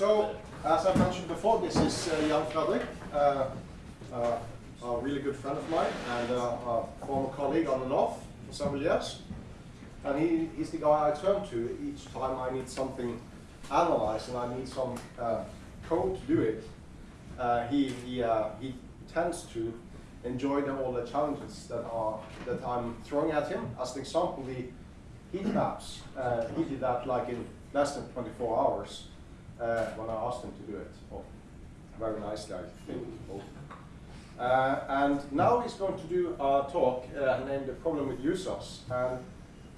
So, as I mentioned before, this is uh, Jan Fredrik, uh, uh, a really good friend of mine and a former colleague on and off for several years. And he, he's the guy I turn to each time I need something analyzed and I need some uh, code to do it. Uh, he, he, uh, he tends to enjoy the, all the challenges that, are, that I'm throwing at him. As an example, the heat maps, he did that like in less than 24 hours uh, when I asked him to do it. Oh, very nicely, I think. Uh, and now he's going to do a talk uh, named The Problem with Users. And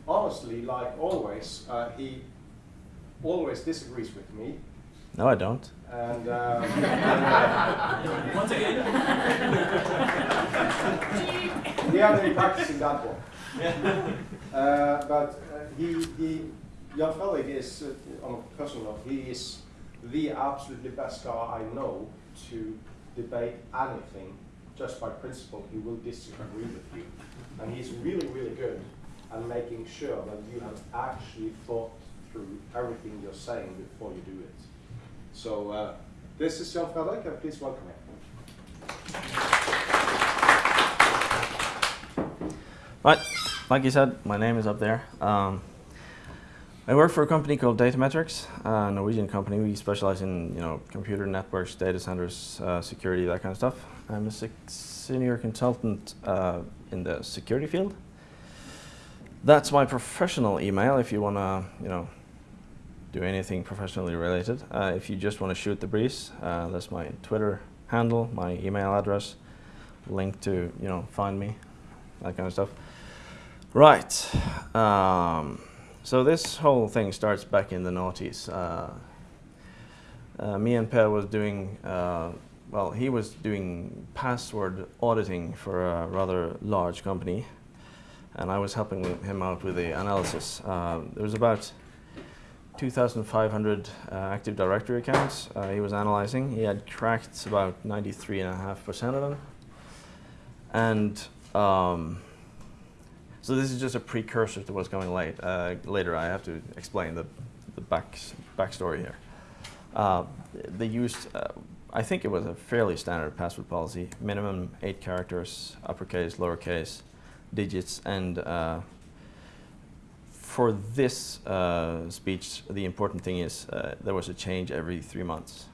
honestly, like always, uh, he always disagrees with me. No, I don't. And, um, Once again. we haven't been practicing that one. Uh, but uh, he, he, Jan Fellig is, uh, on a personal note, he is the absolutely best guy I know to debate anything just by principle. He will disagree with you. And he's really, really good at making sure that you have actually thought through everything you're saying before you do it. So uh, this is Jan Fredrik, and please welcome him. Right, like you said, my name is up there. Um, I work for a company called Datametrics, a Norwegian company. We specialize in you know computer networks, data centers, uh, security, that kind of stuff. I'm a senior consultant uh, in the security field. That's my professional email if you want to you know do anything professionally related. Uh, if you just want to shoot the breeze, uh, that's my Twitter handle, my email address, link to you know find me, that kind of stuff. Right. Um, so this whole thing starts back in the noughties. Uh, uh, me and Per was doing, uh, well, he was doing password auditing for a rather large company, and I was helping him out with the analysis. There was about 2,500 uh, Active Directory accounts uh, he was analyzing. He had cracked about 93.5% of them. And um, so this is just a precursor to what's going late. Uh, later, I have to explain the, the back backstory here. Uh, they used, uh, I think it was a fairly standard password policy, minimum eight characters, uppercase, lowercase, digits, and uh, for this uh, speech, the important thing is uh, there was a change every three months.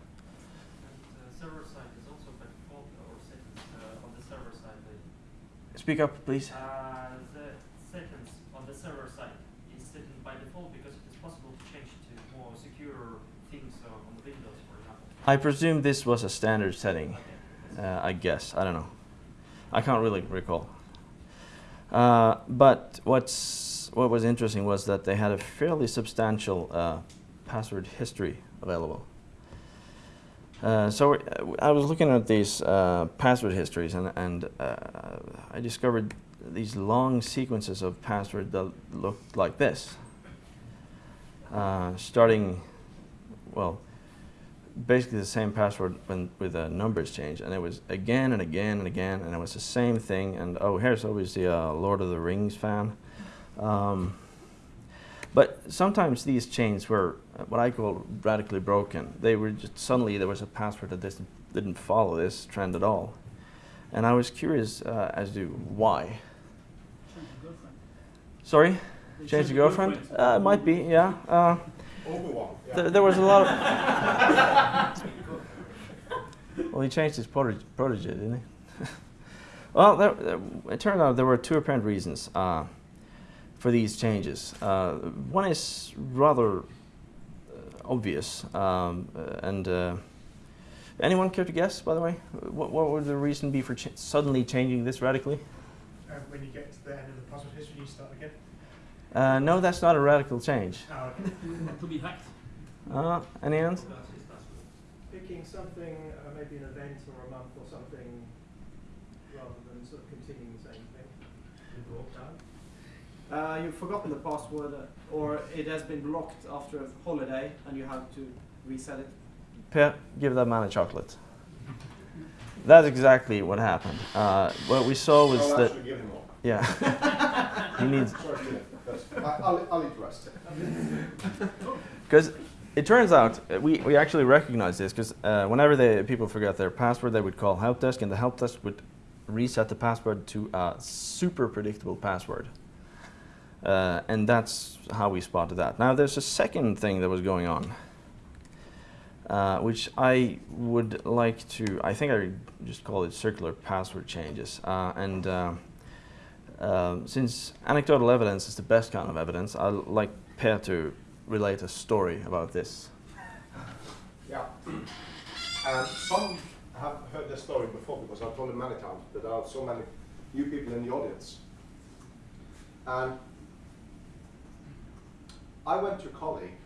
And the server side is also by default or set uh, on the server side. the- Speak up, please. Uh, the settings on the server side is set by default because it is possible to change to more secure things uh, on the Windows, for example. I presume this was a standard setting. Uh, I guess. I don't know. I can't really recall. Uh, but what's what was interesting was that they had a fairly substantial uh, password history available. Uh, so uh, I was looking at these uh, password histories, and, and I discovered these long sequences of passwords that looked like this, starting, well, basically the same password when, with the numbers change, and it was again and again and again, and it was the same thing. And oh, here's obviously a Lord of the Rings fan. Um, but sometimes these chains were uh, what I call radically broken. They were just suddenly there was a password that didn't, didn't follow this trend at all, and I was curious uh, as to why. Sorry, change the girlfriend? Uh, it might be, yeah. Uh, Overwhelmed. there, there was a lot of. well, he changed his protege, protege didn't he? well, there, there, it turned out there were two apparent reasons uh, for these changes. Uh, one is rather uh, obvious, um, uh, and uh, anyone care to guess? By the way, what, what would the reason be for ch suddenly changing this radically? Uh, when you get to the end of the password history, you start again. Uh, no, that's not a radical change. Oh, to be hacked. Uh, any hands? picking something, uh, maybe an event or a month or something, rather than sort of continuing the same thing. Uh, you've forgotten the password, uh, or it has been blocked after a holiday, and you have to reset it. Per, give that man a chocolate. That's exactly what happened. Uh, what we saw was I'll that, give him one. yeah, he needs, I'll, because it turns out uh, we, we actually recognize this because uh, whenever they, people forget their password, they would call help desk, and the help desk would reset the password to a super predictable password. Uh, and that's how we spotted that. Now, there's a second thing that was going on, uh, which I would like to, I think I just call it circular password changes. Uh, and uh, um, since anecdotal evidence is the best kind of evidence, I'd like Per to relate a story about this. Yeah. And some have heard this story before because I've told it many times, but there are so many new people in the audience. And I went to a colleague.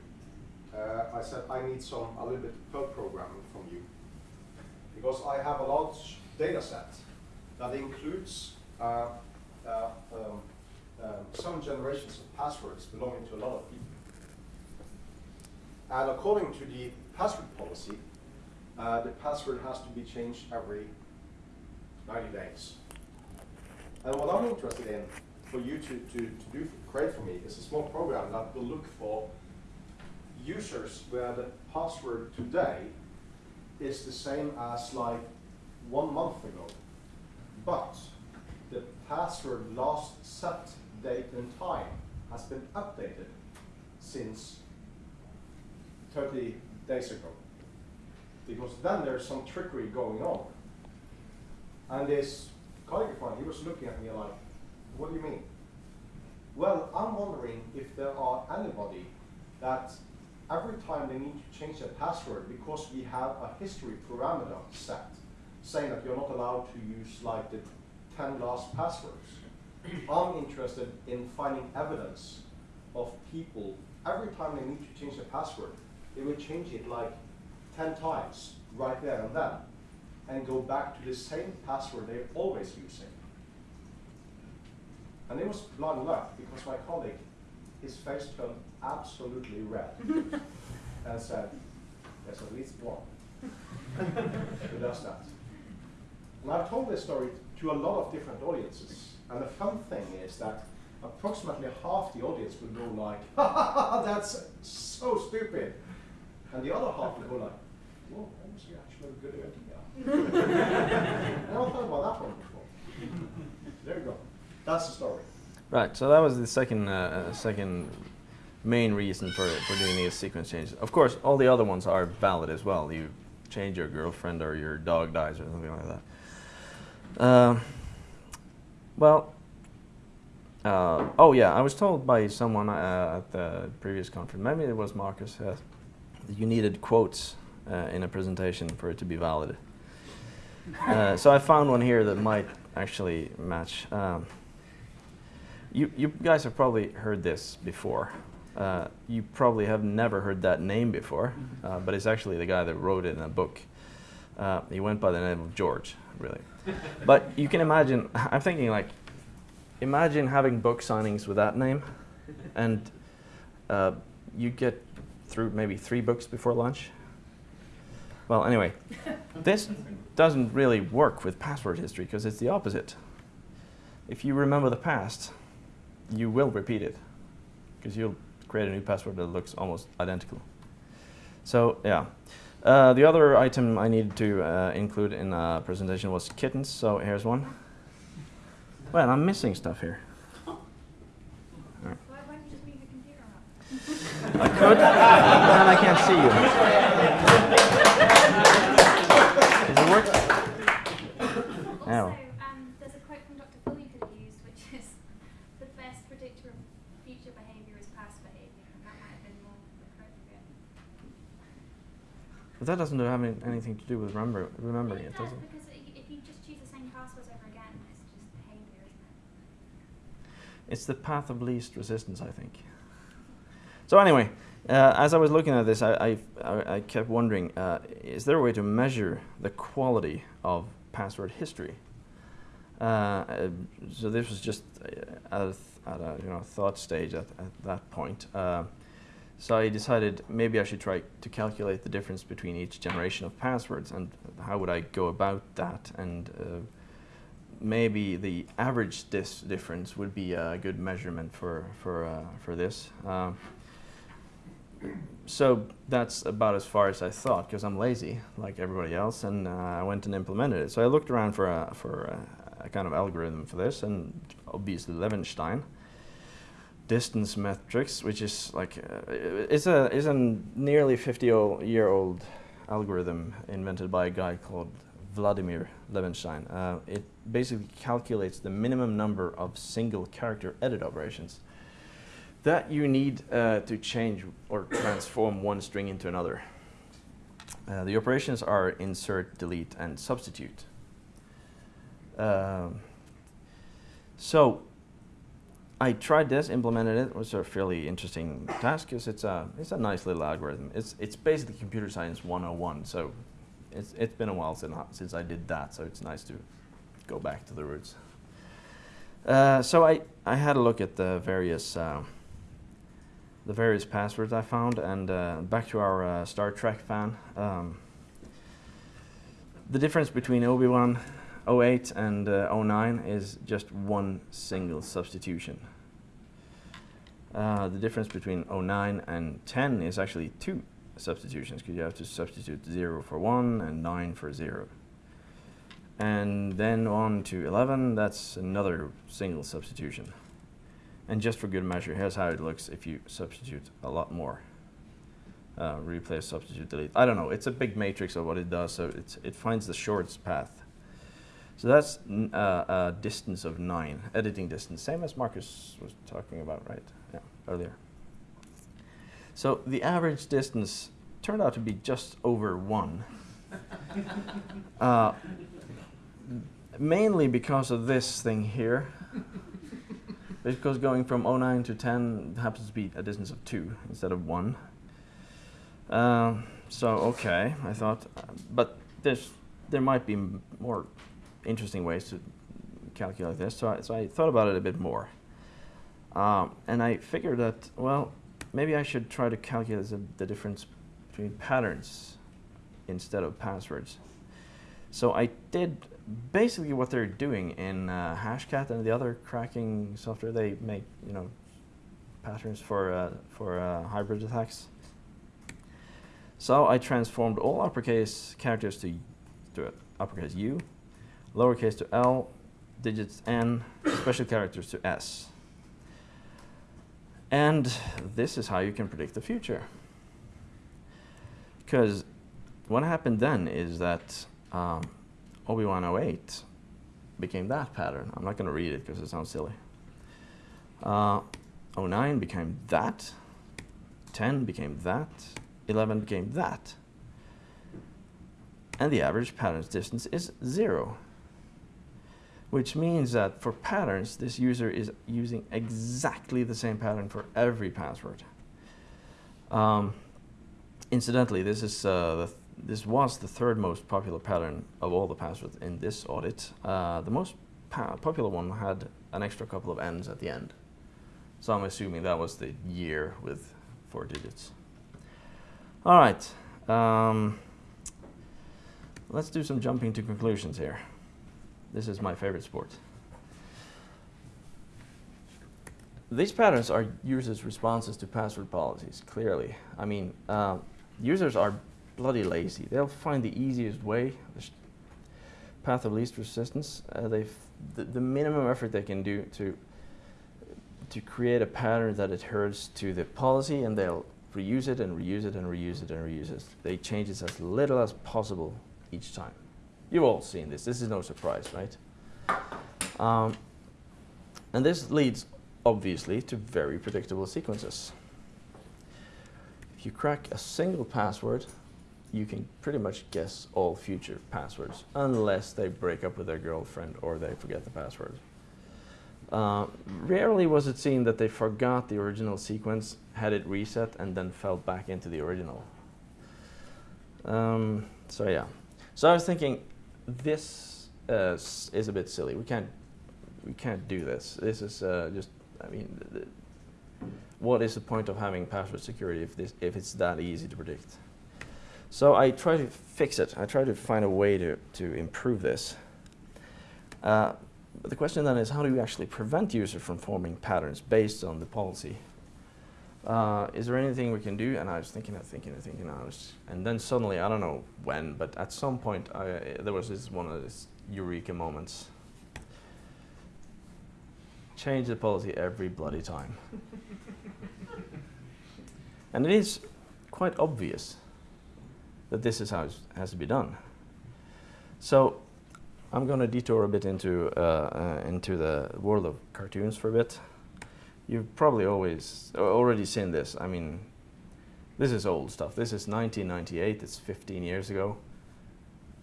Uh, I said, I need some a little bit of Perl programming from you because I have a large data set that includes uh, uh, um, um, some generations of passwords belonging to a lot of people. And according to the password policy, uh, the password has to be changed every 90 days. And what I'm interested in for you to, to, to do, create for me, is a small program that will look for users where the password today is the same as like one month ago. But password last set date and time has been updated since 30 days ago. Because then there's some trickery going on. And this colleague of mine, he was looking at me like, what do you mean? Well, I'm wondering if there are anybody that every time they need to change their password because we have a history parameter set saying that you're not allowed to use like the 10 last passwords. I'm interested in finding evidence of people every time they need to change their password, they would change it like 10 times right there and then and go back to the same password they're always using. And it was blind luck because my colleague, his face turned absolutely red and said, there's at least one who does that. And I've told this story to a lot of different audiences. And the fun thing is that approximately half the audience will go like, ha ha ha, that's so stupid. And the other half will go like, whoa, that was actually a good idea. I never thought about that one before. There you go. That's the story. Right, so that was the second, uh, uh, second main reason for, for doing these sequence changes. Of course, all the other ones are valid as well. You change your girlfriend or your dog dies or something like that. Uh, well, uh, oh yeah, I was told by someone uh, at the previous conference, maybe it was Marcus, uh, that you needed quotes uh, in a presentation for it to be valid. Uh, so I found one here that might actually match. Um, you, you guys have probably heard this before. Uh, you probably have never heard that name before, uh, but it's actually the guy that wrote it in a book. Uh, he went by the name of George, really. but you can imagine, I'm thinking like, imagine having book signings with that name, and uh, you get through maybe three books before lunch. Well, anyway, this doesn't really work with password history because it's the opposite. If you remember the past, you will repeat it because you'll create a new password that looks almost identical. So yeah. Uh, the other item I needed to uh, include in a presentation was kittens, so here's one. Well, I'm missing stuff here. Why, why don't you just move your computer up? I could, but I can't see you. Does it work? Yeah. Also, um, there's a quote from Dr. Phil you could have used, which is, the best predictor of future behaviour is past behaviour, and that might have been more appropriate. But that doesn't have any, anything to do with remember, remembering it, does, it? Because if you just choose the same passwords over again, it's just behavior, isn't it? It's the path of least resistance, I think. So anyway, uh, as I was looking at this, I, I, I kept wondering, uh, is there a way to measure the quality of password history? Uh, uh, so this was just uh, at a, at a you know thought stage at, at that point. So I decided maybe I should try to calculate the difference between each generation of passwords and how would I go about that and uh, maybe the average dis difference would be a good measurement for for uh, for this. Um, so that's about as far as I thought because I'm lazy like everybody else, and uh, I went and implemented it. So I looked around for a for a, a kind of algorithm for this, and obviously Levenshtein distance metrics, which is like uh, is a is a nearly 50 year old algorithm invented by a guy called Vladimir Levenshtein. Uh, it basically calculates the minimum number of single character edit operations that you need uh, to change or transform one string into another. Uh, the operations are insert, delete, and substitute. Um, so I tried this, implemented it. It was a fairly interesting task because it's a it's a nice little algorithm. It's it's basically computer science 101. So it's it's been a while since since I did that. So it's nice to go back to the roots. Uh, so I I had a look at the various. Uh, the various passwords I found, and uh, back to our uh, Star Trek fan. Um, the difference between Obi-Wan 08 and uh, 09 is just one single substitution. Uh, the difference between 09 and 10 is actually two substitutions because you have to substitute 0 for 1 and 9 for 0. And then on to 11, that's another single substitution. And just for good measure, here's how it looks if you substitute a lot more. Uh, replace, substitute, delete. I don't know. It's a big matrix of what it does, so it's, it finds the shortest path. So that's uh, a distance of 9, editing distance, same as Marcus was talking about, right? Earlier. So the average distance turned out to be just over 1. uh, mainly because of this thing here. Because going from 09 to 10 happens to be a distance of 2 instead of 1. Um, so, okay, I thought, uh, but there's, there might be m- more interesting ways to calculate this. So I, so I thought about it a bit more. Um, and I figured that, well, maybe I should try to calculate the, difference between patterns instead of passwords. So I did basically what they're doing in uh, Hashcat and the other cracking software. They make you know patterns for uh, for uh, hybrid attacks. So I transformed all uppercase characters to to uppercase U, lowercase to L, digits N, special characters to S. And this is how you can predict the future. Because what happened then is that um, Obi-Wan 08 became that pattern. I'm not going to read it because it sounds silly. Uh, 09 became that. 10 became that. 11 became that. And the average pattern's distance is zero. Which means that for patterns, this user is using exactly the same pattern for every password. Um, incidentally, this is uh, th- this was the third most popular pattern of all the passwords in this audit. Uh, the most popular one had an extra couple of n's at the end. So I'm assuming that was the year with four digits. All right. Um, let's do some jumping to conclusions here. This is my favorite sport. These patterns are users' responses to password policies, clearly. I mean, uh, users are bloody lazy. They'll find the easiest way, the path of least resistance. Uh, they the, the minimum effort they can do to to create a pattern that adheres to the policy, and they'll reuse it and reuse it and reuse it and reuse it. They change it as little as possible each time. You've all seen this. This is no surprise, right? Um, and this leads, obviously, to very predictable sequences. If you crack a single password, you can pretty much guess all future passwords, unless they break up with their girlfriend or they forget the password. Uh, rarely was it seen that they forgot the original sequence, had it reset, and then fell back into the original. Um, so yeah. So I was thinking, this uh, is a bit silly. We can't, we can't do this. This is uh, just, I mean, what is the point of having password security if this, if it's that easy to predict? So I try to fix it. I try to find a way to, to improve this. Uh, but the question then is, how do you actually prevent users from forming patterns based on the policy? Uh, is there anything we can do? And I was thinking and thinking and thinking. I was, and then suddenly, I don't know when, but at some point, I, there was this one of these eureka moments. Change the policy every bloody time. and it is quite obvious that this is how it has to be done. So I'm going to detour a bit into uh, uh, into the world of cartoons for a bit. You've probably always already seen this. I mean, this is old stuff. This is 1998. It's 15 years ago.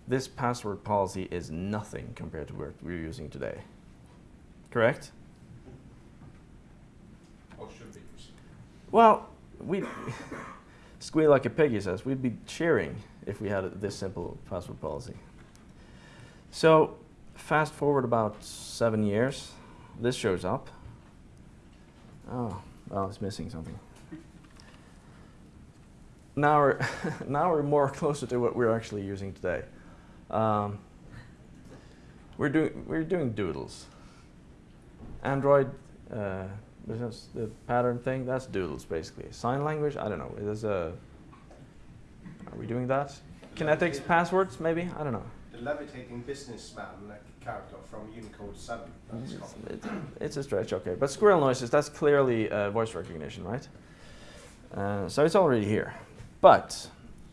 This password policy is nothing compared to what we're using today. Correct? Or should be. Well, we squeal like a pig, he says. We'd be cheering if we had this simple password policy. So, fast forward about seven years, this shows up. Oh, well, it's missing something. Now we're now we're more closer to what we're actually using today. Um, we're doing we're doing doodles. Android, uh, the pattern thing. That's doodles basically. Sign language. I don't know. Is a. Are we doing that? Kinetics passwords maybe. I don't know. The levitating businessman like, character from Unicode 7. That's It's, it- it's a stretch, okay. But squirrel noises, that's clearly uh, voice recognition, right? Uh, so it's already here. But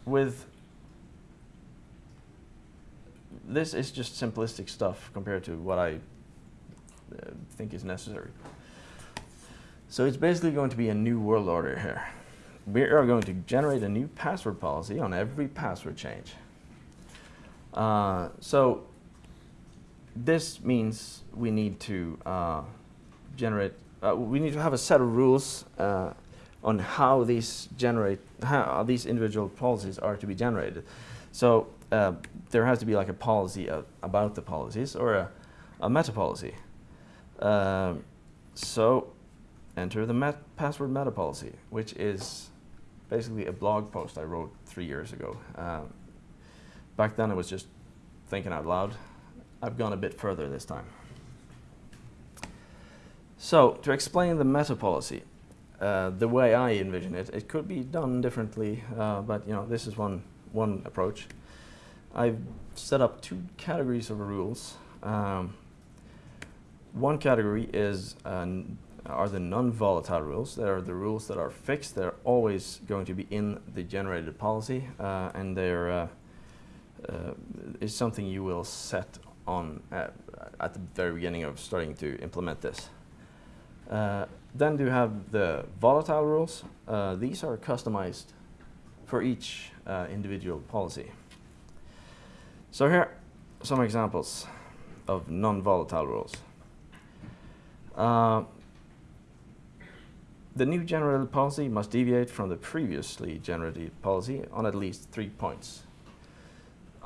with this is just simplistic stuff compared to what I uh, think is necessary. So it's basically going to be a new world order here. We are going to generate a new password policy on every password change. Uh, so this means we need to uh, generate, uh, we need to have a set of rules uh, on how these generate, how these individual policies are to be generated. So uh, there has to be like a policy uh, about the policies or a, a meta policy. Um, so enter the met password meta policy, which is basically a blog post I wrote three years ago. Um, back then I was just thinking out loud. I've gone a bit further this time. So, to explain the meta policy, uh, the way I envision it, it could be done differently, uh, but you know, this is one, one approach. I've set up two categories of rules. Um, one category is uh, are the non-volatile rules. They are the rules that are fixed. They're always going to be in the generated policy, uh, and they're uh, uh, is something you will set on at, at the very beginning of starting to implement this. Uh, then you have the volatile rules. Uh, these are customized for each uh, individual policy. So here are some examples of non-volatile rules. Uh, the new generated policy must deviate from the previously generated policy on at least three points.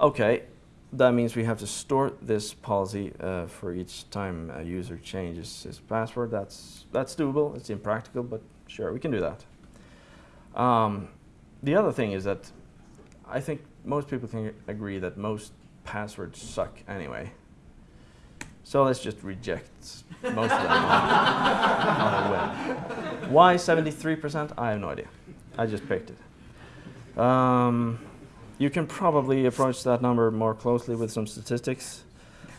Okay, that means we have to store this policy uh, for each time a user changes his password. That's that's doable. It's impractical, but sure, we can do that. Um, the other thing is that I think most people can agree that most passwords suck anyway. So let's just reject most of them on, on. Why 73%? I have no idea. I just picked it. Um, you can probably approach that number more closely with some statistics,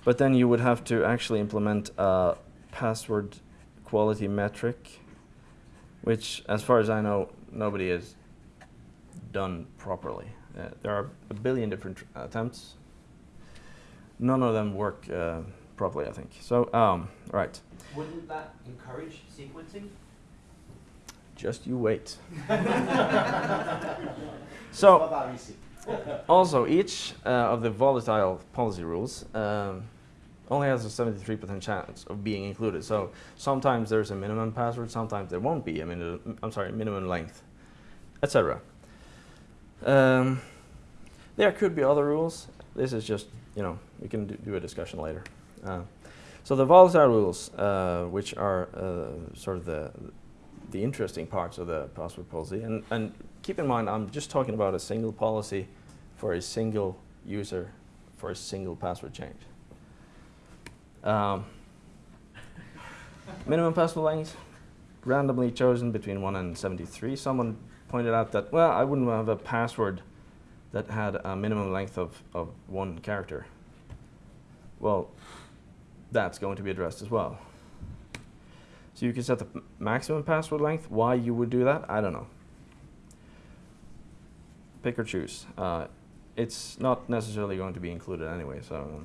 but then you would have to actually implement a password quality metric, which, as far as I know, nobody has done properly. Uh, there are a billion different attempts. None of them work uh, properly, I think. So, um, right, Wouldn't that encourage sequencing? just you wait. So, not that easy. Also, each uh, of the volatile policy rules um, only has a 73% chance of being included. So sometimes there's a minimum password, sometimes there won't be a minimum, I'm sorry, minimum length, etc. Um, there could be other rules. This is just, you know, we can do, do a discussion later. Uh, so the volatile rules, uh, which are uh, sort of the the interesting parts of the password policy, and, and keep in mind, I'm just talking about a single policy for a single user for a single password change. Um, minimum password length, randomly chosen between 1 and 73. Someone pointed out that, well, I wouldn't have a password that had a minimum length of, of one character. Well, that's going to be addressed as well. So you can set the maximum password length. Why you would do that, I don't know. Pick or choose. Uh, it's not necessarily going to be included anyway, so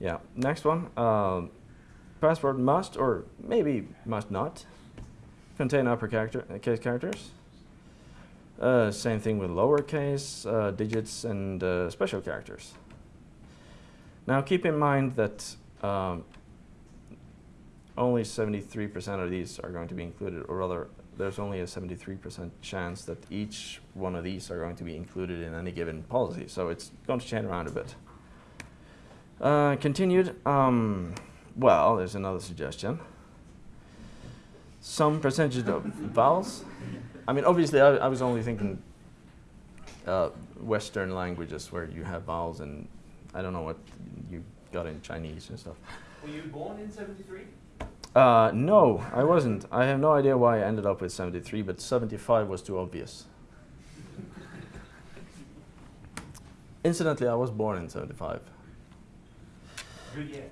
yeah. Next one. Um, password must or maybe must not contain upper character, uh, case characters. Uh, same thing with lowercase uh, digits and uh, special characters. Now keep in mind that um, only 73% of these are going to be included, or rather, there's only a 73% chance that each one of these are going to be included in any given policy. So it's going to change around a bit. Uh, continued. Um, well, there's another suggestion. Some percentage of vowels. I mean, obviously, I, I was only thinking uh, Western languages where you have vowels, and I don't know what you got in Chinese and stuff. Were you born in 73? Uh, no, I wasn't. I have no idea why I ended up with 73, but 75 was too obvious. Incidentally, I was born in 75. Good year.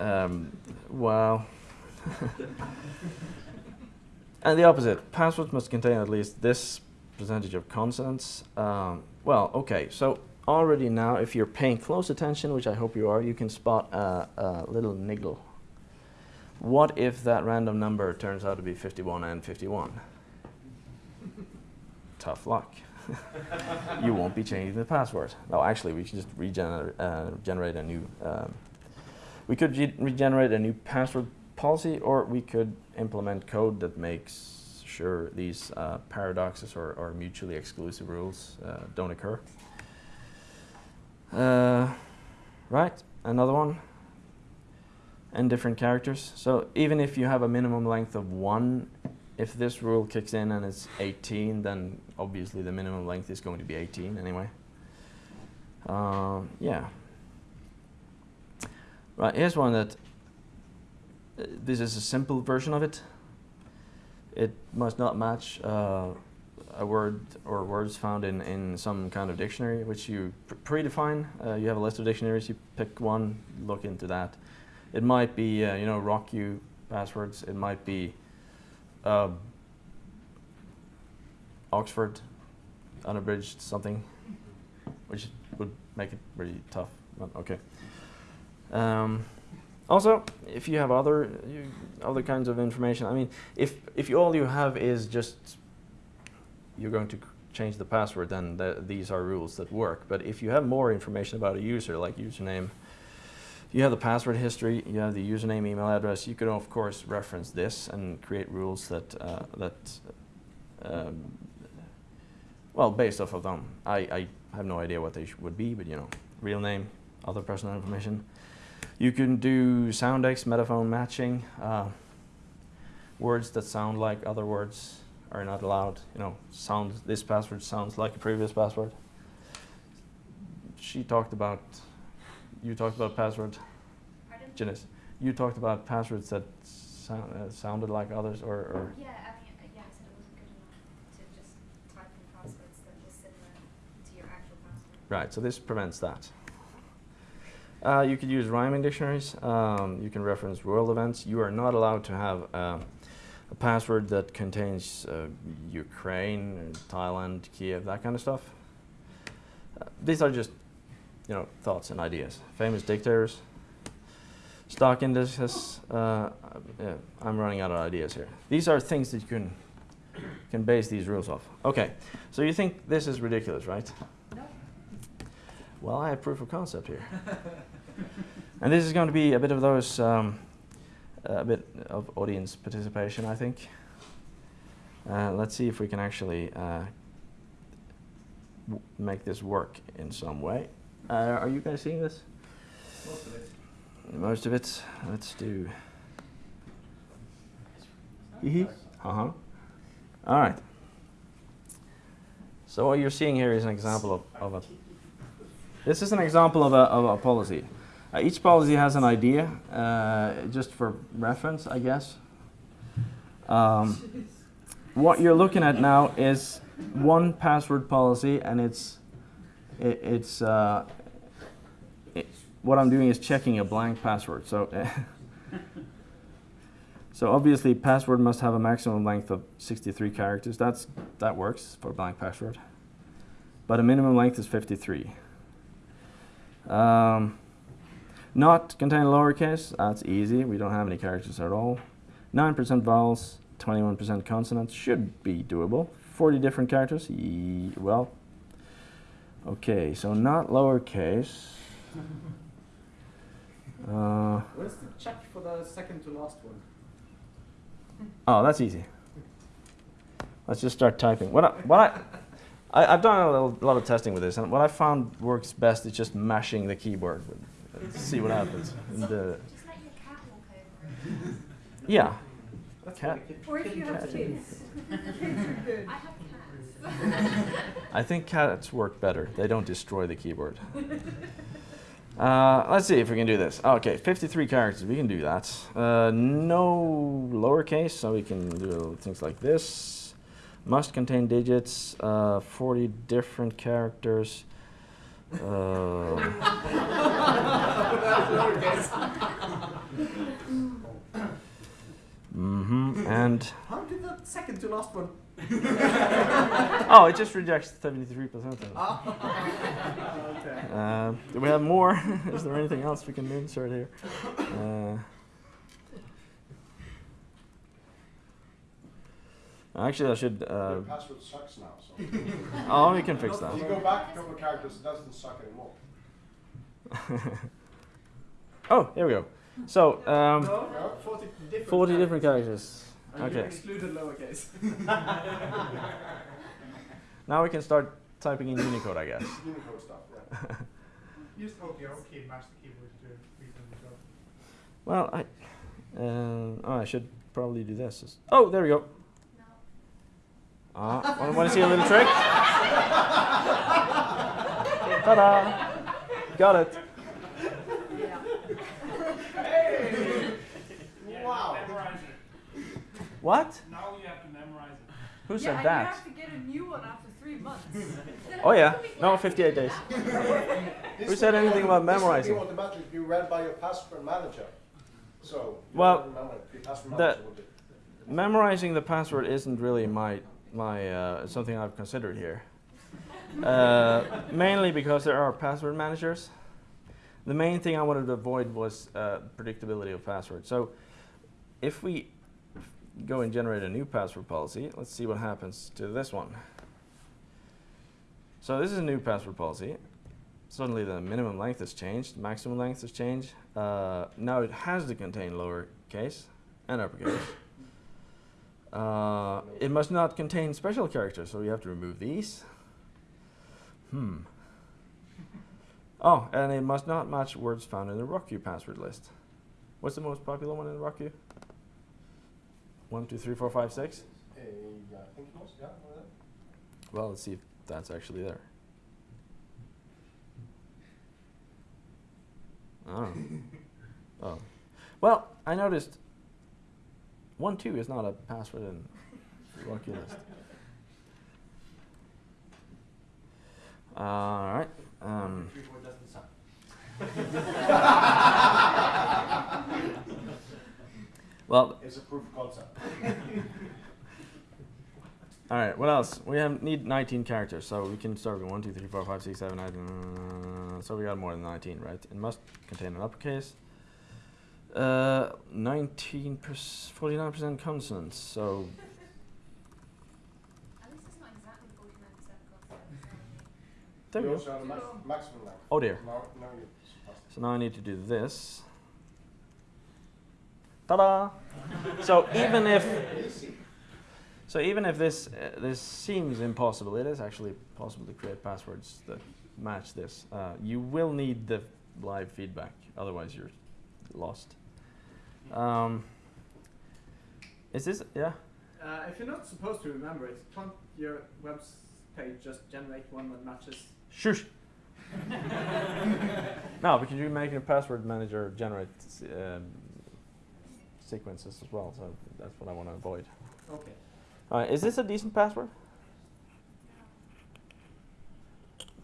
Um, well, and the opposite. Passwords must contain at least this percentage of consonants. Um, well, okay, so already now, if you're paying close attention, which I hope you are, you can spot a, a little niggle. What if that random number turns out to be 51 and 51? Tough luck. you won't be changing the password. No, actually, we should just regenerate uh, generate a new. Um, we could regenerate a new password policy, or we could implement code that makes sure these uh, paradoxes or, or mutually exclusive rules uh, don't occur. Uh, right, another one. And different characters. So even if you have a minimum length of one, if this rule kicks in and it's 18, then obviously the minimum length is going to be 18 anyway. Um, yeah. Right, here's one that uh, this is a simple version of it. It must not match uh, a word or words found in, in some kind of dictionary, which you pr- predefine. Uh, you have a list of dictionaries, you pick one, look into that. It might be, uh, you know, RockYou passwords. It might be uh, Oxford, unabridged something, which would make it really tough. But okay. Um, also, if you have other you, other kinds of information, I mean, if if you, all you have is just you're going to change the password, then th- these are rules that work. But if you have more information about a user, like username, you have the password history, you have the username, email address. You can of course reference this and create rules that uh, that um, well, based off of them. I, I have no idea what they would be, but you know, real name, other personal information. You can do soundex, metaphone matching. Uh, words that sound like other words are not allowed. You know, sound this password sounds like a previous password. She talked about. You talked about passwords. Pardon? Janice. You talked about passwords that sound, uh, sounded like others, or, or Yeah, I mean, uh, yeah, I said it wasn't good enough to just type in passwords that were similar to your actual password. Right, so this prevents that. Uh, you could use rhyming dictionaries. Um, you can reference world events. You are not allowed to have uh, a password that contains uh, Ukraine, Thailand, Kiev, that kind of stuff. Uh, these are just, you know, thoughts and ideas. Famous dictators. Stock indices. Uh, yeah, I'm running out of ideas here. These are things that you can can base these rules off. Okay, so you think this is ridiculous, right? Well, I have proof of concept here. and this is going to be a bit of those, um, a bit of audience participation, I think. Uh, let's see if we can actually uh, w- make this work in some way. Uh, are you guys seeing this? Most of it. Most of it. Let's do. Uh huh. All right. So what you're seeing here is an example of, of a. This is an example of a, of a policy. Uh, each policy has an idea, uh, just for reference, I guess. Um, what you're looking at now is one password policy, and it's it, it's uh, it, what I'm doing is checking a blank password. So so obviously password must have a maximum length of 63 characters. That's that works for a blank password, but a minimum length is 53. Um, not contain lowercase, that's easy. We don't have any characters at all. 9% vowels, 21% consonants should be doable. 40 different characters, ye well. Okay, so not lowercase. Uh, Where's the check for the second to last one? oh, that's easy. Let's just start typing. What I, what I, I, I've done a, little, lot of testing with this, and what I found works best is just mashing the keyboard. and see what happens. And, uh, Just let your cat walk over yeah. That's Cat. Or if you have kids. Kids are good. I have cats. I think cats work better. They don't destroy the keyboard. Uh, let's see if we can do this. Okay, 53 characters. We can do that. Uh, no lowercase, so we can do things like this. Must contain digits. Uh, 40 different characters. Uh, hmm And How did the second to last one? oh, it just rejects 73% of it. okay. Uh, do we have more? Is there anything else we can insert here? Uh, actually, I should. Uh, The password sucks now, so. oh, we can fix that. If that. you go back a couple of characters, it doesn't suck anymore. oh, here we go. So, um, 40 different 40 different characters. And you Okay. excluded lowercase. Now we can start typing in Unicode, I guess. Unicode stuff, yeah. You just hold the Alt key and mash the keyboard to do a reasonable job. Well, I. Uh, oh, I should probably do this. Oh, there we go. No. Ah, want to see a little trick? Ta-da! Got it. Yeah. Yeah, Wow. Memorize it. What? Now you have to memorize it. Who said and that? you have to get a new one after three months. Oh yeah, no, 58 days. Who said will be- anything about this will be memorizing? automatically be read by your password manager. So, you Well, don't remember it, the password manager will. Memorizing the password isn't really my my uh, something I've considered here. Uh, mainly because there are password managers. The main thing I wanted to avoid was uh, predictability of password. So, if we go and generate a new password policy, let's see what happens to this one. So this is a new password policy. Suddenly the minimum length has changed, maximum length has changed. Uh, now it has to contain lowercase and uppercase. Uh, it must not contain special characters, so we have to remove these. Hmm. Oh, and it must not match words found in the RockYou password list. What's the most popular one in RockYou? One, two, three, four, five, six? Uh, yeah, I think it was, yeah. one of them. Well, let's see if that's actually there. Oh. oh. Well, I noticed one two is not a password in RockYou list. All right. Um, Three, four doesn't suck. Well, It's a proof of concept. all right. What else? We have need 19 characters, so we can start with one, two, three, four, five, six, seven, eight. Uh, so we got more than 19, right? It must contain an uppercase. Uh, 19 49% consonants. So At least it's not exactly 49% consonants. there we go. also have a max- maximum length. Oh dear. Now, now So now I need to do this. Ta-da! so even if so even if this uh, this seems impossible, it is actually possible to create passwords that match this. Uh, you will need the live feedback, otherwise you're lost. Um, is this yeah? Uh, if you're not supposed to remember it, can't your web page just generate one that matches? Shush. no, because you're making a password manager generate um, sequences as well, so that's what I want to avoid. Okay. Uh, is this a decent password?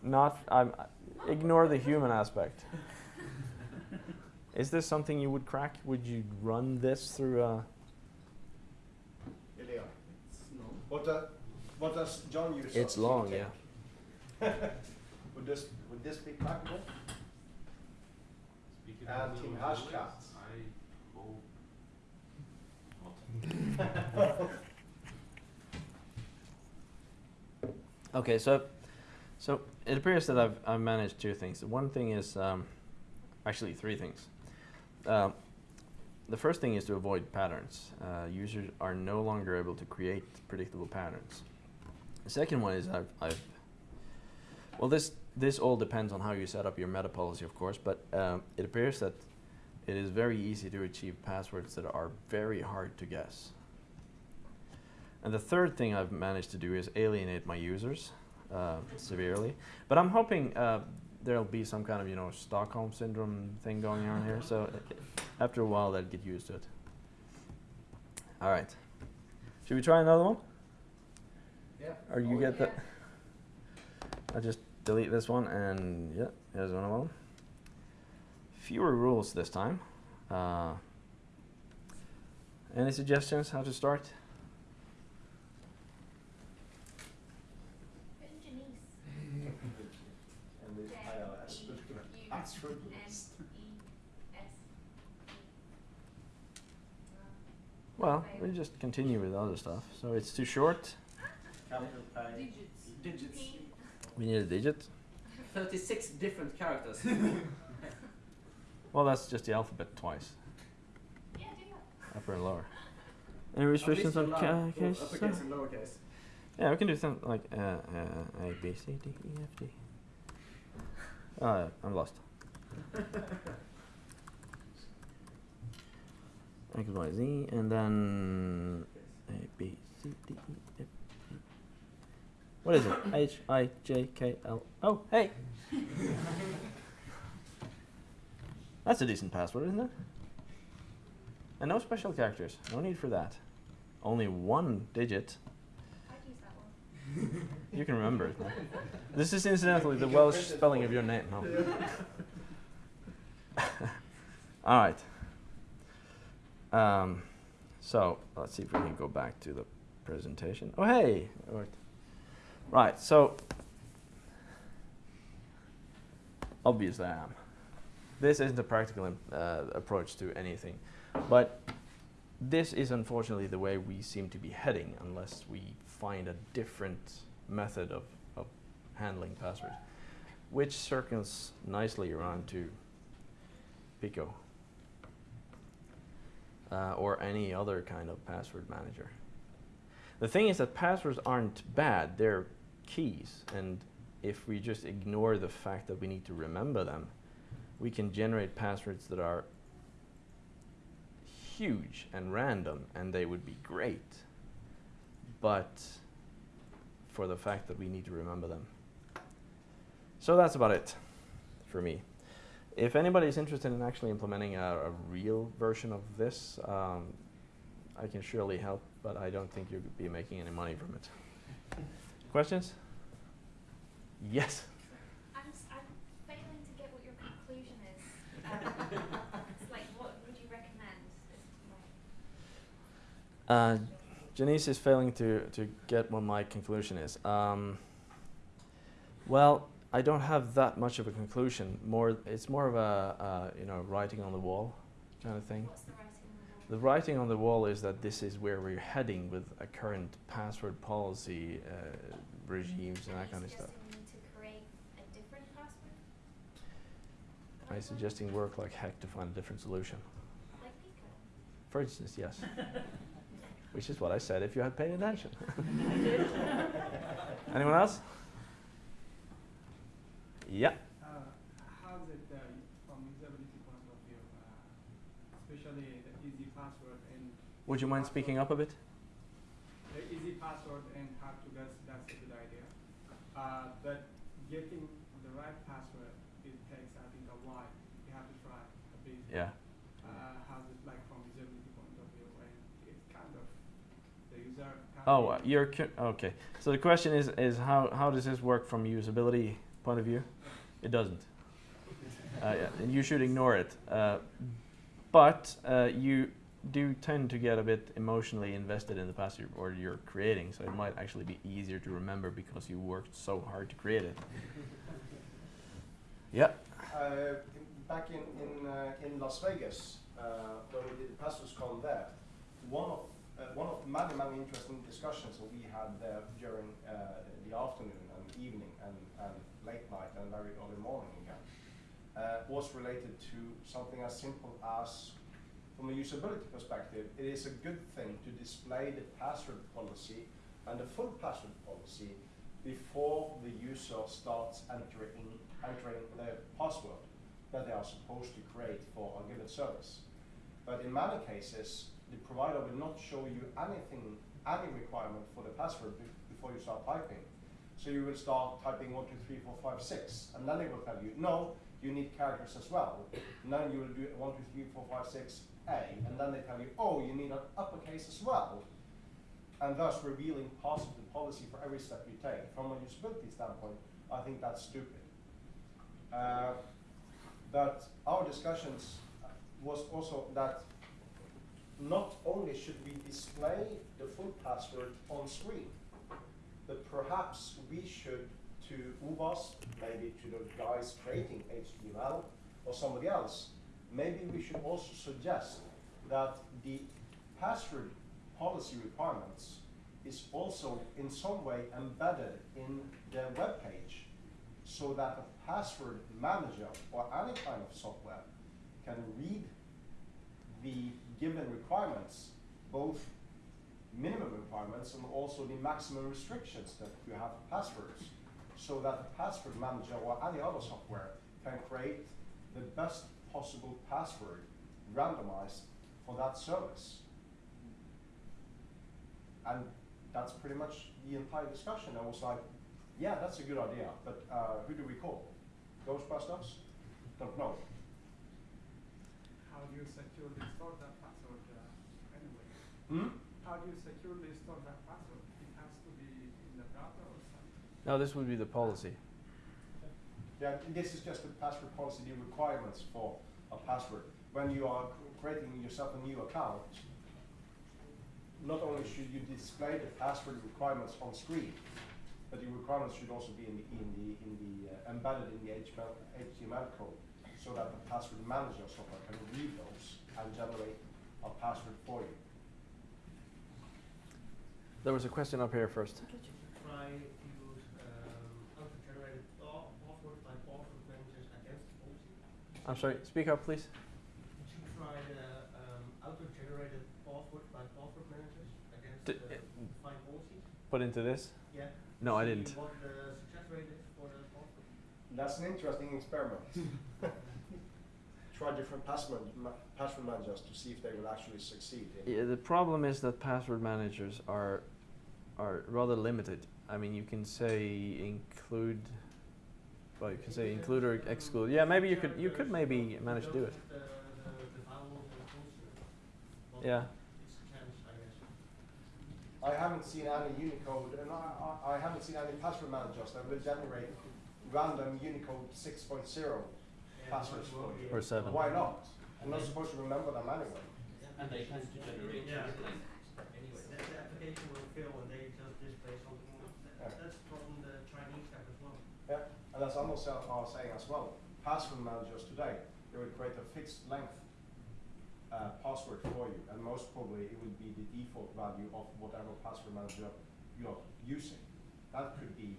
Not. I'm. Ignore the human aspect. Is this something you would crack? Would you run this through a? Ilya, no. what, uh, what does John use? It's long, Tech? yeah. would this would this be crackable? Speaking And of Team new Hashcat. knowledge, I hope not. Okay, so, so it appears that I've I've managed two things. The one thing is um, actually three things. Um, the first thing is to avoid patterns. Uh, users are no longer able to create predictable patterns. The second one is I've, I've well this this all depends on how you set up your meta policy, of course, but um, it appears that it is very easy to achieve passwords that are very hard to guess. And the third thing I've managed to do is alienate my users uh, severely. But I'm hoping uh, there'll be some kind of you know Stockholm syndrome thing going on here. So uh, after a while, they'll get used to it. All right. Should we try another one? Yeah. Or you Oh, get that? I'll just delete this one and yeah, here's one of them. Fewer rules this time. Uh, any suggestions how to start? Put in Janice. And with iOS, but the password list. Well, we just continue with other stuff. So it's too short. Digits. Digits. We need a digit. 36 different characters. Well, that's just the alphabet twice, Yeah, do upper and lower. Any restrictions on allow ca- both case? Uppercase and lowercase. Yeah, we can do something like uh, uh, A, B, C, D, E, F, D. Oh, I'm lost. X, Y, Z, and then A, B, C, D, E, F, G. What is it? H, I, J, K, L. Oh, hey! That's a decent password, isn't it? And no special characters. No need for that. Only one digit. I'd use that one. You can remember it. now. This is incidentally the Welsh spelling of your name. No. All right. Um, so let's see if we can go back to the presentation. Oh, hey. it worked. Right. So obviously I am. This isn't a practical uh, approach to anything, but this is unfortunately the way we seem to be heading unless we find a different method of, of handling passwords, which circles nicely around to Pico uh, or any other kind of password manager. The thing is that passwords aren't bad, they're keys, and if we just ignore the fact that we need to remember them, we can generate passwords that are huge and random and they would be great. But for the fact that we need to remember them. So that's about it for me. If anybody is interested in actually implementing a, a real version of this um, i can surely help but i don't think you'll be making any money from it. Questions? Yes I'm, s- I'm failing to get what your conclusion is. Um, it's like, what would you recommend? As to, like, Uh, Janice is failing to, to get what my conclusion is. Um, well, I don't have that much of a conclusion. More, it's more of a uh, you know writing on the wall kind of thing. what's the writing on the wall? The writing on the wall is that this is where we're heading with a current password policy uh, regimes and that kind of stuff. suggesting we need to create a different password? I'm Password? suggesting work like heck to find a different solution. Like For instance, yes. Which is what I said if you had paid attention. Anyone else? Yeah. Uh, how's it uh, from usability point of view, uh, especially the easy password and Would you mind speaking up a bit? the easy password and hard to guess? That's a good idea. Uh, but getting Yeah. Uh, how's it like from usability point of view? And it's kind of the user. oh, uh, you're okay. So the question is is how how does this work from usability point of view? Uh. It doesn't. Uh, yeah, and you should ignore it. Uh, but you do tend to get a bit emotionally invested in the passage or you're creating, so it might actually be easier to remember because you worked so hard to create it. yeah. Uh, back in in, uh, in Las Vegas, uh, when we did the PasswordsCon there, one of uh, one of many many interesting discussions that we had there during uh, the afternoon and evening and, and late night and very early morning again uh, was related to something as simple as from a usability perspective, it is a good thing to display the password policy and the full password policy before the user starts entering, entering the password that they are supposed to create for a given service. But in many cases, the provider will not show you anything, any requirement for the password be- before you start typing. So you will start typing one, two, three, four, five, six, and then they will tell you, no, you need characters as well. And then you will do one, two, three, four, five, six, A, and then they tell you, oh, you need an uppercase as well. And thus revealing parts of the policy for every step you take. From a usability standpoint, I think that's stupid. Uh, but our discussions was also that not only should we display the full password on screen, but perhaps we should to UVAS, maybe to the guys creating HTML or somebody else, maybe we should also suggest that the password policy requirements is also in some way embedded in the web page so that password manager or any kind of software can read the given requirements, both minimum requirements and also the maximum restrictions that you have for passwords, so that the password manager or any other software can create the best possible password randomized for that service. And that's pretty much the entire discussion. I was like, yeah, that's a good idea, but uh, who do we call? Ghostbusters? Don't know. How do you securely store that password uh, anyway? Hmm? How do you securely store that password? It has to be in the browser or something? No, this would be the policy. Yeah, and this is just the password policy, the requirements for a password. When you are creating yourself a new account, not only should you display the password requirements on screen, but the requirements should also be in the, in the, in the uh, embedded in the HTML, HTML code, so that the password manager software can read those and generate a password for you. There was a question up here first. try to use um, auto-generated pa- passwords password managers against the policy? I'm sorry, speak up, please. Did you try the um, auto-generated password by password managers against D- the uh, defined policies? Put into this? Yeah. No, I didn't. What the success rate is for the password? That's an interesting experiment. Try different password, ma- password managers to see if they will actually succeed in Yeah, the problem is that password managers are are rather limited. I mean, you can say include, well, you can say include or exclude. Yeah, maybe you could you could maybe manage to do it. Yeah. It's a chance, I guess. I haven't seen any Unicode, and I, I, I haven't seen any password managers that will generate random Unicode 6.0 Yeah, passwords it for won't you. be Or seven. Why not? I'm not supposed to remember them anyway. And they tend to generate Yeah. anyway. The, the application will fail and they just display something else. Yeah. That, that's from the Chinese app as well. Yeah, and as Anders are are saying as well, password managers today, they will create a fixed length uh, password for you, and most probably it would be the default value of whatever password manager you're using. That could be,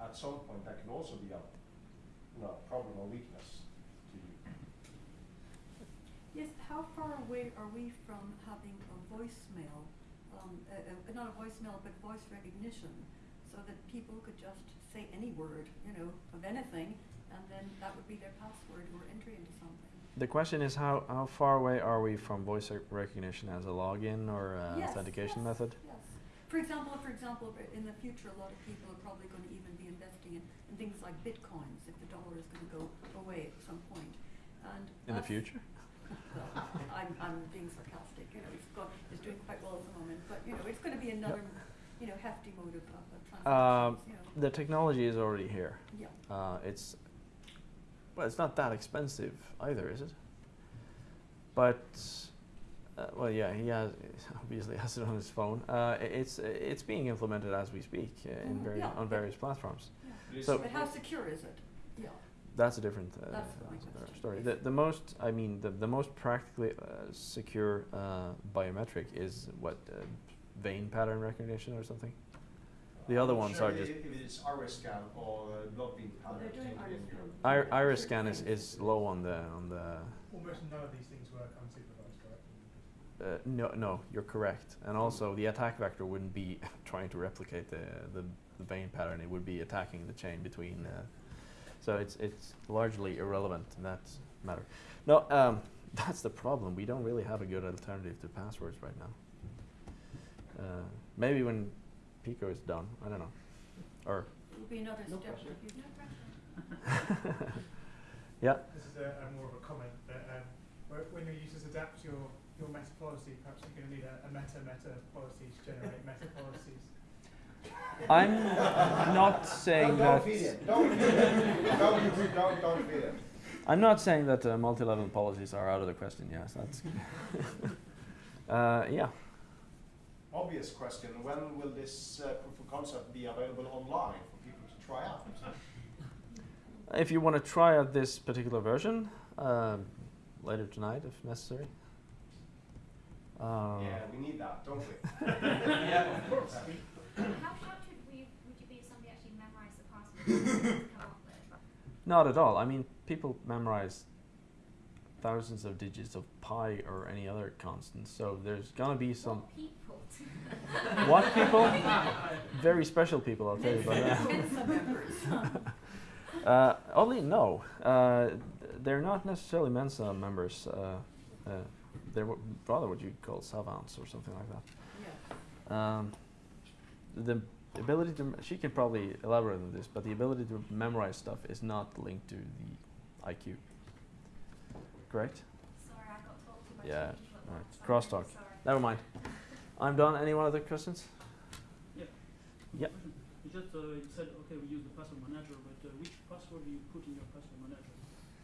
at some point, that can also be a, you know, problem or weakness to you. Yes, how far away are we from having a voicemail, um, uh, uh, not a voicemail, but voice recognition, so that people could just say any word, you know, of anything, and then that would be their password or entry into something? The question is how, how far away are we from voice recognition as a login or uh, Yes, authentication yes, method? Yes. For example, for example, in the future, a lot of people are probably going to even be investing in, in things like bitcoins if the dollar is going to go away at some point. And In the future? well, I'm, I'm being sarcastic, you know, it's got, it's doing quite well at the moment, but, you know, it's gonna be another, you know, hefty mode of, of of Um, you know. the technology is already here. Yeah. Uh, it's, well, it's not that expensive either, is it? But, uh, well, yeah, he has obviously has it on his phone. Uh, it's it's being implemented as we speak uh, in Mhm, vari- yeah. on various platforms. Yeah. So- But how secure is it? Yeah. That's a different uh, That's story. The, the most, I mean, the, the most practically uh, secure uh, biometric is what uh, vein pattern recognition or something. The other I'm ones sure are just If it's iris scan or uh, blood beam Well, pattern. they're doing in- in iris Europe. scan. Iris scan is, is low on the on the. Almost none of these things work unsupervised, correct? Uh, no, no, you're correct. And also, the attack vector wouldn't be trying to replicate the, the, the vein pattern. It would be attacking the chain between. Uh, so it's it's largely irrelevant in that matter. No, um, that's the problem. We don't really have a good alternative to passwords right now. Uh, maybe when Pico is done, I don't know. Or It will be another No step. pressure. if No pressure. yeah, This is a, a more of a comment, but um, whe- when your users adapt your, your meta policy, perhaps you're going to need a, a meta-meta policy to generate meta policies. I'm not saying that. don't feed it. Don't feed it. Don't, don't, don't feed it. I'm not saying that uh, multi-level policies are out of the question. Yes, that's. uh, yeah. Obvious question, when will this uh, proof of concept be available online for people to try out? If you want to try out this particular version, um, later tonight if necessary. Uh, yeah, we need that, don't we? Yeah, of course. How shocked would, we, would you be if somebody actually memorized the password to come up with? Not at all. I mean, people memorize thousands of digits of pi or any other constant, so there's gonna be some. What people? What people? Very special people, I'll tell you about that. Uh, oddly, no. Uh, they're not necessarily Mensa members. Uh, uh, they're rather what you'd call savants or something like that. Yeah. Um, the ability to, she can probably elaborate on this, but the ability to memorize stuff is not linked to the IQ. Correct? Sorry, I got told Yeah, two people alright. once. I'm really Crosstalk. Never mind. I'm done. Any one other questions? Yeah. Yep. You just uh, you said okay, we use the password manager, but uh, which password do you put in your password manager?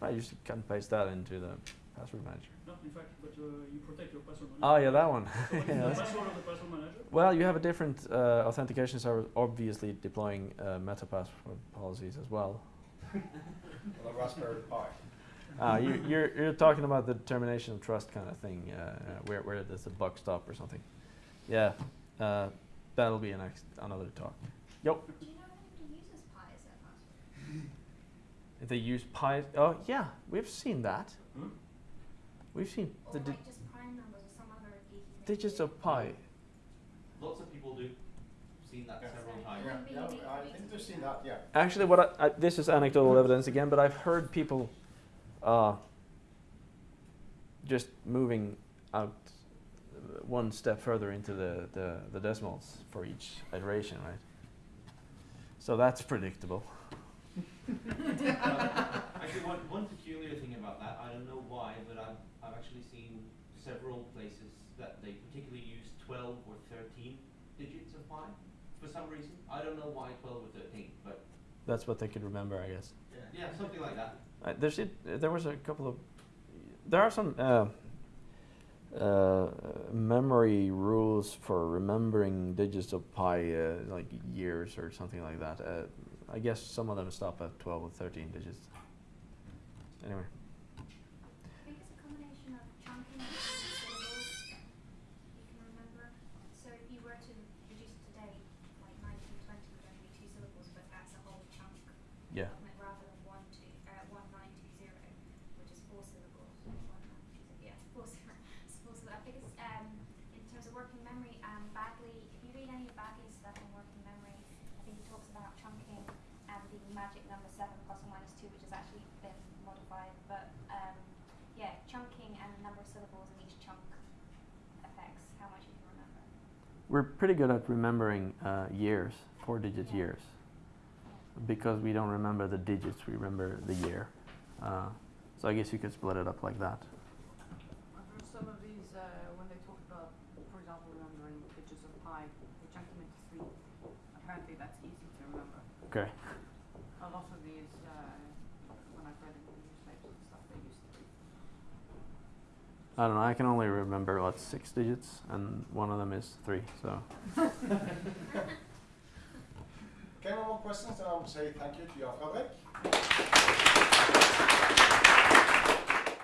I just cut and paste that into the password manager. No, in fact, but uh, you protect your password manager. Oh yeah, that one. So Yeah, the password of the password manager? Well, you have a different uh, authentication server, obviously deploying uh, meta password policies as well. On a Raspberry Pi. Uh, you, you're, you're talking about the termination of trust kind of thing, uh, uh, where, where there's a buck stop or something. Yeah, uh, that'll be a next, another talk. Yep. Do you know if anybody uses Pi as their password? If they use pi, oh yeah, we've seen that. Hmm? We've seen Or the di- like just prime numbers or some other geeky digits of pi. Lots of people do. Seen that Yeah. several times. Yeah, Wouldn't yeah, I think to they've seen that. that, yeah. Actually, what I, I, this is anecdotal evidence again, but I've heard people uh, just moving out one step further into the, the, the decimals for each iteration, right? So that's predictable. Actually, one, one peculiar thing about that, I don't know why, but I've, I've actually seen several places that they particularly use 12 or 13 digits of pi for some reason. I don't know why 12 or 13, but That's what they could remember, I guess. yeah, something like that. Uh, there's it, there was a couple of there are some uh, uh, memory rules for remembering digits of pi uh, like years or something like that. Uh, I guess some of them stop at 12 or 13 digits. Anyway, I think it's a combination of chunking and syllables you can remember. So if you were to reduce it today, like 1920 would only be two syllables, but that's a whole chunk yeah. of it rather than one two, uh, 1920, which is four syllables. 1920, yeah, four syllables. four syllables. I think it's, um, in terms of working memory, um, Baddeley, if you read any of Baddeley's stuff on working memory, I think he talks about chunking and the magic number seven plus or minus two, which has actually been modified. But um, yeah, chunking and the number of syllables in each chunk affects how much you can remember. We're pretty good at remembering uh, years, four-digit years, because we don't remember the digits. We remember the year. Uh, so I guess you could split it up like that. when they talk about, for example, remembering digits of pi, they chunk them into three. Apparently that's easy to remember. Okay. A lot of these, uh, when I've read in the newspapers and stuff, they use three. I don't know. I can only remember what six digits, and one of them is three. So Okay, no more questions, then I'll say thank you to Fredrik.